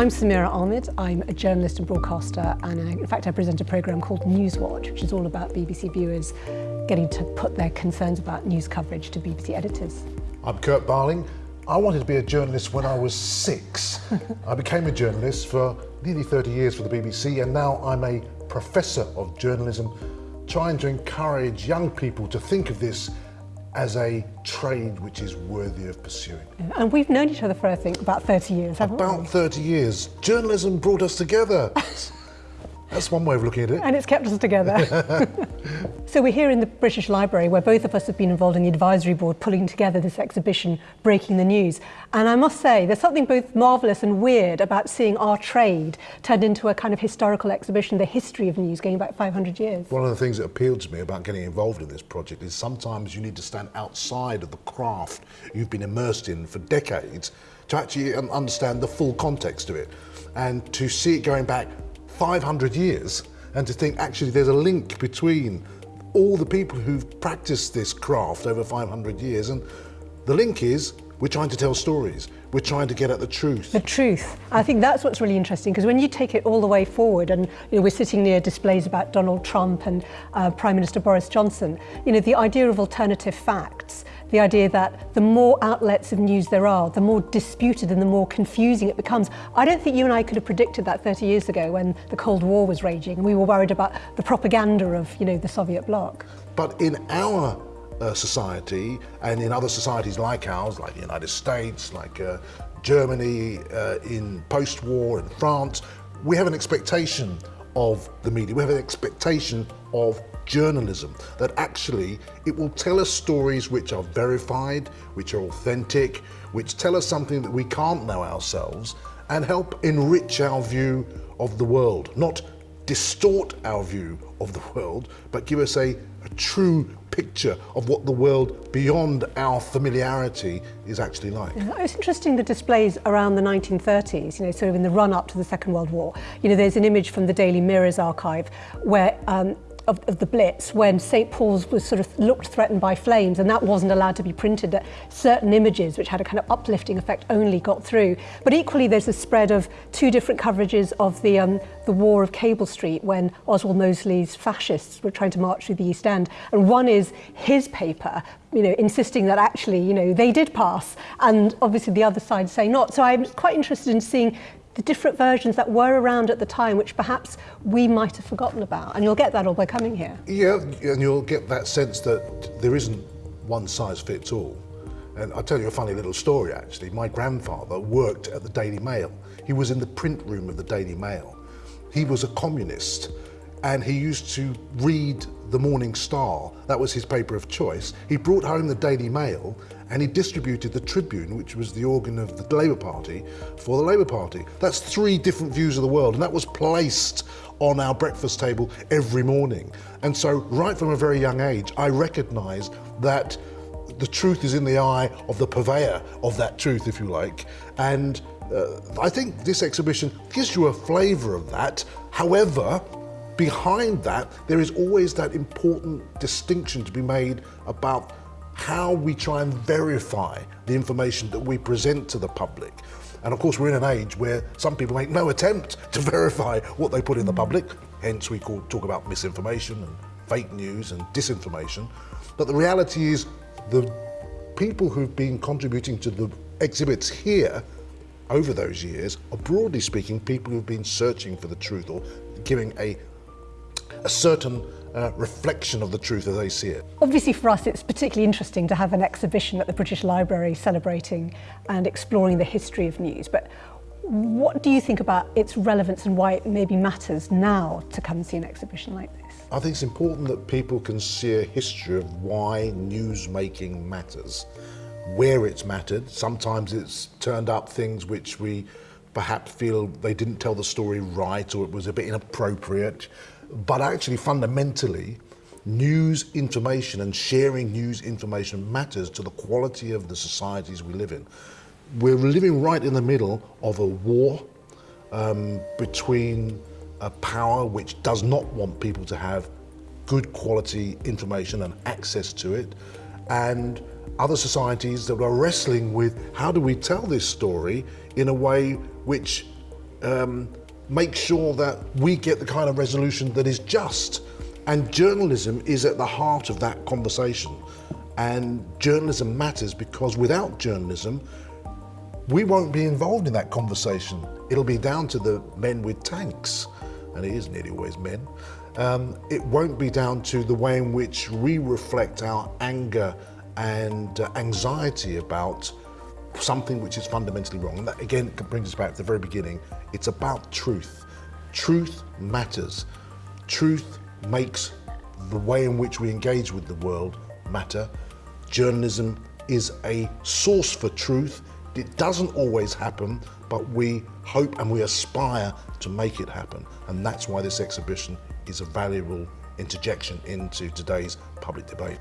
I'm Samira Ahmed. I'm a journalist and broadcaster and I, in fact I present a programme called Newswatch which is all about BBC viewers getting to put their concerns about news coverage to BBC editors. I'm Kurt Barling. I wanted to be a journalist when I was six. I became a journalist for nearly 30 years for the BBC and now I'm a professor of journalism trying to encourage young people to think of this as a trade which is worthy of pursuing. And we've known each other for, I think, about 30 years, haven't about we? About 30 years. Journalism brought us together. That's one way of looking at it. And it's kept us together. so we're here in the British Library where both of us have been involved in the advisory board pulling together this exhibition, Breaking the News. And I must say, there's something both marvellous and weird about seeing our trade turned into a kind of historical exhibition, the history of news going back 500 years. One of the things that appealed to me about getting involved in this project is sometimes you need to stand outside of the craft you've been immersed in for decades to actually um, understand the full context of it and to see it going back 500 years and to think actually there's a link between all the people who've practiced this craft over 500 years and the link is we're trying to tell stories. We're trying to get at the truth. The truth. I think that's what's really interesting because when you take it all the way forward and you know, we're sitting near displays about Donald Trump and uh, Prime Minister Boris Johnson, you know, the idea of alternative facts the idea that the more outlets of news there are, the more disputed and the more confusing it becomes. I don't think you and I could have predicted that 30 years ago when the Cold War was raging and we were worried about the propaganda of you know, the Soviet bloc. But in our uh, society and in other societies like ours, like the United States, like uh, Germany uh, in post-war and France, we have an expectation of the media. We have an expectation of journalism, that actually it will tell us stories which are verified, which are authentic, which tell us something that we can't know ourselves and help enrich our view of the world, not distort our view of the world, but give us a, a true picture of what the world beyond our familiarity is actually like. Yeah, it's interesting the displays around the 1930s, you know, sort of in the run up to the Second World War. You know, there's an image from the Daily Mirror's archive where um, of, of the Blitz when St Paul's was sort of looked threatened by flames and that wasn't allowed to be printed that certain images which had a kind of uplifting effect only got through. But equally there's a spread of two different coverages of the um, the war of Cable Street when Oswald Mosley's fascists were trying to march through the East End. And one is his paper you know insisting that actually you know they did pass and obviously the other side say not. So I'm quite interested in seeing the different versions that were around at the time, which perhaps we might have forgotten about. And you'll get that all by coming here. Yeah, and you'll get that sense that there isn't one size fits all. And I'll tell you a funny little story, actually. My grandfather worked at the Daily Mail. He was in the print room of the Daily Mail. He was a communist and he used to read the Morning Star. That was his paper of choice. He brought home the Daily Mail and he distributed the Tribune, which was the organ of the Labour Party, for the Labour Party. That's three different views of the world, and that was placed on our breakfast table every morning. And so, right from a very young age, I recognised that the truth is in the eye of the purveyor of that truth, if you like. And uh, I think this exhibition gives you a flavour of that. However, behind that, there is always that important distinction to be made about how we try and verify the information that we present to the public. And of course, we're in an age where some people make no attempt to verify what they put in the public. Hence, we call, talk about misinformation and fake news and disinformation. But the reality is the people who've been contributing to the exhibits here over those years are broadly speaking people who've been searching for the truth or giving a, a certain uh, reflection of the truth as they see it. Obviously for us it's particularly interesting to have an exhibition at the British Library celebrating and exploring the history of news but what do you think about its relevance and why it maybe matters now to come and see an exhibition like this? I think it's important that people can see a history of why news making matters, where it's mattered. Sometimes it's turned up things which we perhaps feel they didn't tell the story right or it was a bit inappropriate. But actually, fundamentally, news information and sharing news information matters to the quality of the societies we live in. We're living right in the middle of a war um, between a power which does not want people to have good quality information and access to it, and other societies that are wrestling with how do we tell this story in a way which um, make sure that we get the kind of resolution that is just. And journalism is at the heart of that conversation. And journalism matters because without journalism, we won't be involved in that conversation. It'll be down to the men with tanks, and it is nearly always men. Um, it won't be down to the way in which we reflect our anger and uh, anxiety about something which is fundamentally wrong. And that again brings us back to the very beginning. It's about truth. Truth matters. Truth makes the way in which we engage with the world matter. Journalism is a source for truth. It doesn't always happen, but we hope and we aspire to make it happen. And that's why this exhibition is a valuable interjection into today's public debate.